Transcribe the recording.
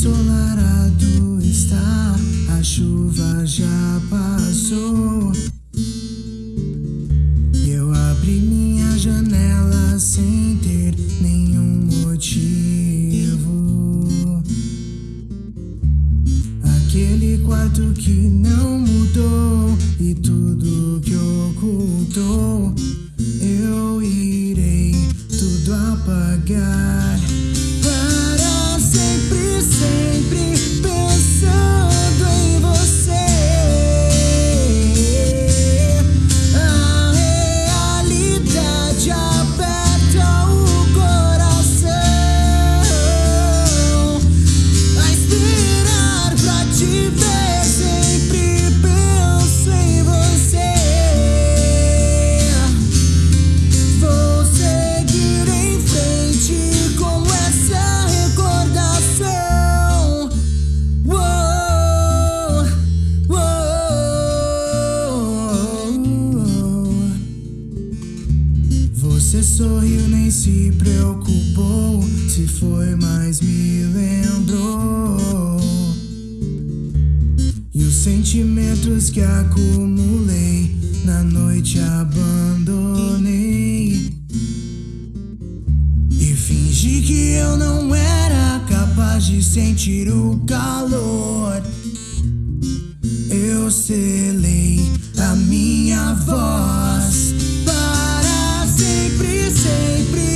ensolarado está, a chuva já passou. Eu abri minha janela sem ter nenhum motivo. Aquele quarto que não mudou e tudo que ocultou, eu irei tudo apagar. Sorriu, nem se preocupou. Se foi, mas me lembrou. E os sentimentos que acumulei na noite abandonei. E fingi que eu não era capaz de sentir o calor. Eu selei a minha voz sempre